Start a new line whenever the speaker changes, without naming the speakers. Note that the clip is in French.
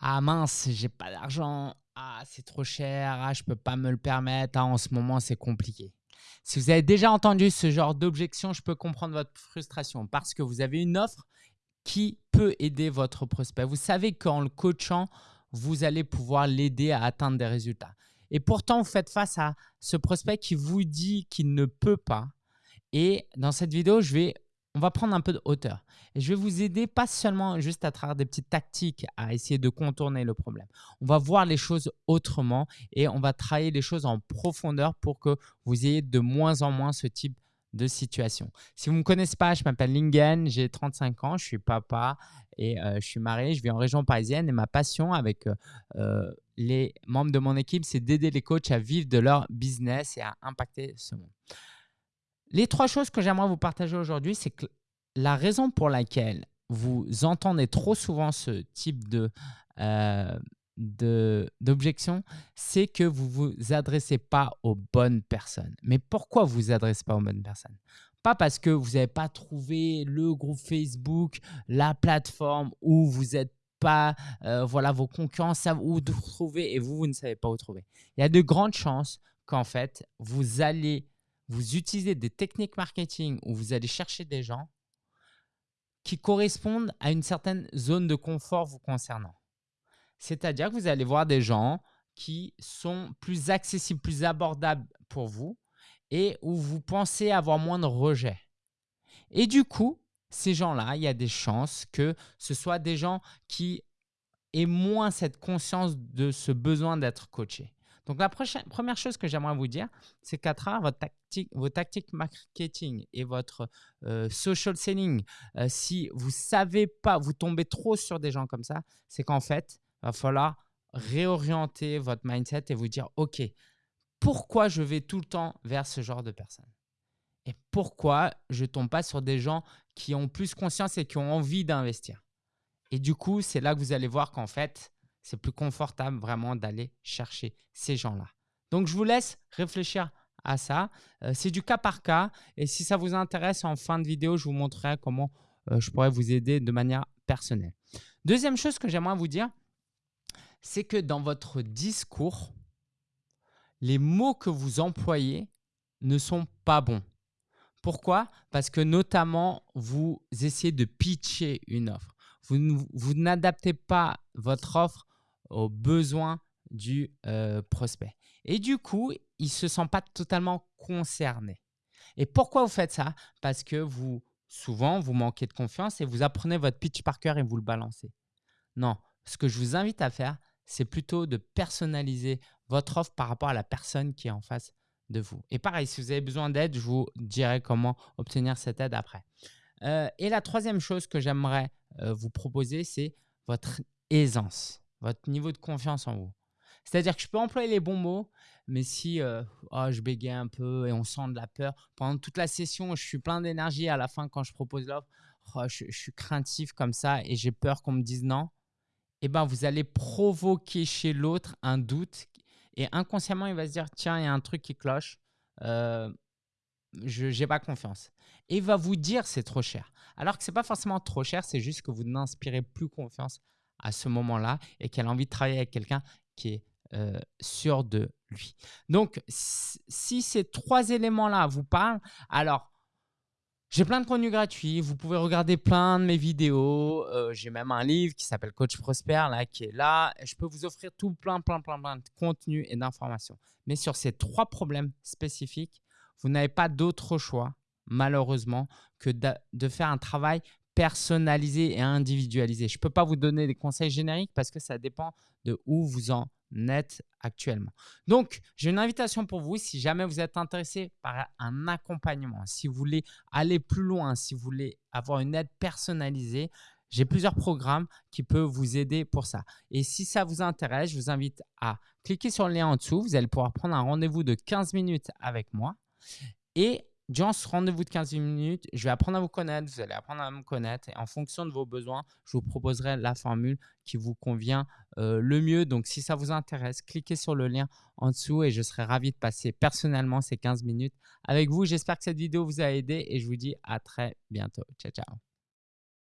Ah mince, j'ai pas d'argent. Ah, c'est trop cher. Ah, je peux pas me le permettre. Ah, en ce moment, c'est compliqué. Si vous avez déjà entendu ce genre d'objection, je peux comprendre votre frustration parce que vous avez une offre qui peut aider votre prospect. Vous savez qu'en le coachant, vous allez pouvoir l'aider à atteindre des résultats. Et pourtant, vous faites face à ce prospect qui vous dit qu'il ne peut pas. Et dans cette vidéo, je vais on va prendre un peu de hauteur. Et je vais vous aider pas seulement juste à travers des petites tactiques à essayer de contourner le problème. On va voir les choses autrement et on va travailler les choses en profondeur pour que vous ayez de moins en moins ce type de situation. Si vous ne me connaissez pas, je m'appelle Lingen, j'ai 35 ans, je suis papa et euh, je suis marié, je vis en région parisienne et ma passion avec euh, les membres de mon équipe, c'est d'aider les coachs à vivre de leur business et à impacter ce monde. Les trois choses que j'aimerais vous partager aujourd'hui, c'est que la raison pour laquelle vous entendez trop souvent ce type de, euh, d'objection, c'est que vous ne vous adressez pas aux bonnes personnes. Mais pourquoi vous ne vous adressez pas aux bonnes personnes? Pas parce que vous n'avez pas trouvé le groupe Facebook, la plateforme où vous n'êtes pas, euh, voilà, vos concurrents savent où trouver et vous, vous ne savez pas où trouver. Il y a de grandes chances qu'en fait, vous allez vous utilisez des techniques marketing où vous allez chercher des gens qui correspondent à une certaine zone de confort vous concernant. C'est-à-dire que vous allez voir des gens qui sont plus accessibles, plus abordables pour vous et où vous pensez avoir moins de rejets. Et du coup, ces gens-là, il y a des chances que ce soit des gens qui aient moins cette conscience de ce besoin d'être coachés. Donc, la première chose que j'aimerais vous dire, c'est qu'à travers vos tactiques marketing et votre euh, social selling, euh, si vous savez pas, vous tombez trop sur des gens comme ça, c'est qu'en fait, il va falloir réorienter votre mindset et vous dire, OK, pourquoi je vais tout le temps vers ce genre de personnes? Et pourquoi je ne tombe pas sur des gens qui ont plus conscience et qui ont envie d'investir? Et du coup, c'est là que vous allez voir qu'en fait, c'est plus confortable vraiment d'aller chercher ces gens-là. Donc, je vous laisse réfléchir à ça. Euh, c'est du cas par cas et si ça vous intéresse, en fin de vidéo, je vous montrerai comment euh, je pourrais vous aider de manière personnelle. Deuxième chose que j'aimerais vous dire, c'est que dans votre discours, les mots que vous employez ne sont pas bons. Pourquoi? Parce que notamment, vous essayez de pitcher une offre. Vous, n'adaptez pas votre offre aux besoins du euh, prospect. Et du coup, il ne se sent pas totalement concerné. Et pourquoi vous faites ça? Parce que vous, souvent, vous manquez de confiance et vous apprenez votre pitch par cœur et vous le balancez. Non, ce que je vous invite à faire, c'est plutôt de personnaliser votre offre par rapport à la personne qui est en face de vous. Et pareil, si vous avez besoin d'aide, je vous dirai comment obtenir cette aide après. Euh, et la troisième chose que j'aimerais euh, vous proposer, c'est votre aisance votre niveau de confiance en vous. C'est-à-dire que je peux employer les bons mots, mais si euh, oh, je bégaye un peu et on sent de la peur, pendant toute la session, je suis plein d'énergie, à la fin, quand je propose l'offre, oh, je, suis craintif comme ça et j'ai peur qu'on me dise non, eh ben, vous allez provoquer chez l'autre un doute et inconsciemment, il va se dire, tiens, il y a un truc qui cloche, euh, je n'ai pas confiance. Et il va vous dire, c'est trop cher. Alors que ce n'est pas forcément trop cher, c'est juste que vous n'inspirez plus confiance à ce moment-là et qu'elle a envie de travailler avec quelqu'un qui est euh, sûr de lui. Donc, si ces trois éléments-là vous parlent, alors, j'ai plein de contenus gratuits. Vous pouvez regarder plein de mes vidéos. Euh, j'ai même un livre qui s'appelle Coach Prosper là, qui est là. Je peux vous offrir tout plein, plein, plein, plein de contenus et d'informations. Mais sur ces trois problèmes spécifiques, vous n'avez pas d'autre choix, malheureusement, que de faire un travail personnalisé et individualisé. Je ne peux pas vous donner des conseils génériques parce que ça dépend de où vous en êtes actuellement. Donc, j'ai une invitation pour vous. Si jamais vous êtes intéressé par un accompagnement, si vous voulez aller plus loin, si vous voulez avoir une aide personnalisée, j'ai plusieurs programmes qui peuvent vous aider pour ça. Et si ça vous intéresse, je vous invite à cliquer sur le lien en dessous. Vous allez pouvoir prendre un rendez-vous de 15 minutes avec moi. Et Durant ce rendez-vous de 15 minutes, je vais apprendre à vous connaître, vous allez apprendre à me connaître et en fonction de vos besoins, je vous proposerai la formule qui vous convient euh, le mieux. Donc, si ça vous intéresse, cliquez sur le lien en dessous et je serai ravi de passer personnellement ces 15 minutes avec vous. J'espère que cette vidéo vous a aidé et je vous dis à très bientôt. Ciao, ciao.